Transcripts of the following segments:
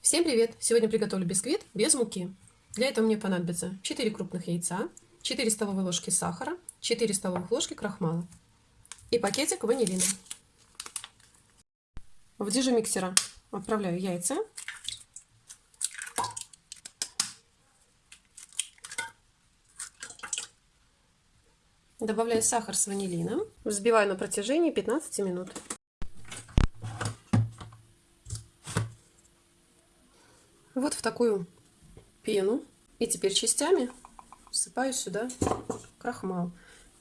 Всем привет! Сегодня приготовлю бисквит без муки. Для этого мне понадобится 4 крупных яйца, 4 столовые ложки сахара, 4 столовых ложки крахмала и пакетик ванилина. В дижемиксера отправляю яйца. Добавляю сахар с ванилином. Взбиваю на протяжении 15 минут. Вот в такую пену. И теперь частями всыпаю сюда крахмал.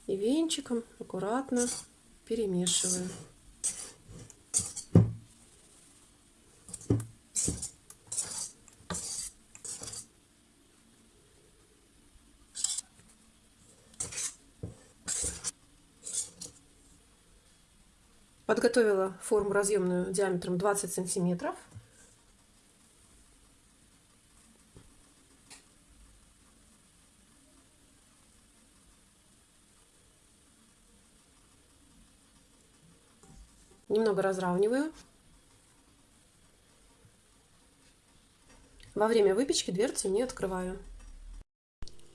И венчиком аккуратно перемешиваю. Подготовила форму разъемную диаметром 20 сантиметров. Немного разравниваю. Во время выпечки дверцу не открываю.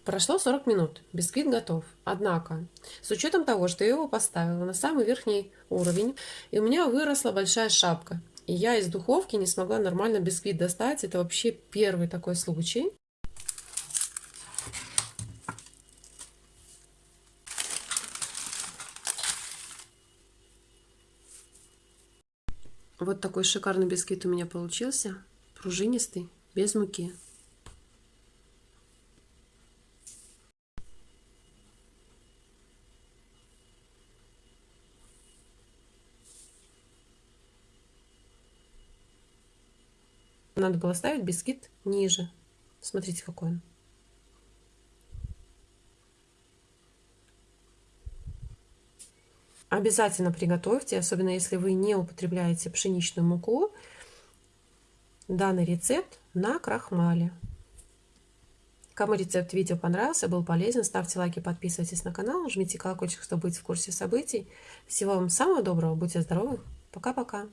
Прошло 40 минут, бисквит готов. Однако, с учетом того, что я его поставила на самый верхний уровень, и у меня выросла большая шапка, и я из духовки не смогла нормально бисквит достать, это вообще первый такой случай. Вот такой шикарный бисквит у меня получился. Пружинистый, без муки. Надо было ставить бисквит ниже. Смотрите, какой он. Обязательно приготовьте, особенно если вы не употребляете пшеничную муку, данный рецепт на крахмале. Кому рецепт видео понравился, был полезен, ставьте лайки, подписывайтесь на канал, жмите колокольчик, чтобы быть в курсе событий. Всего вам самого доброго, будьте здоровы, пока-пока.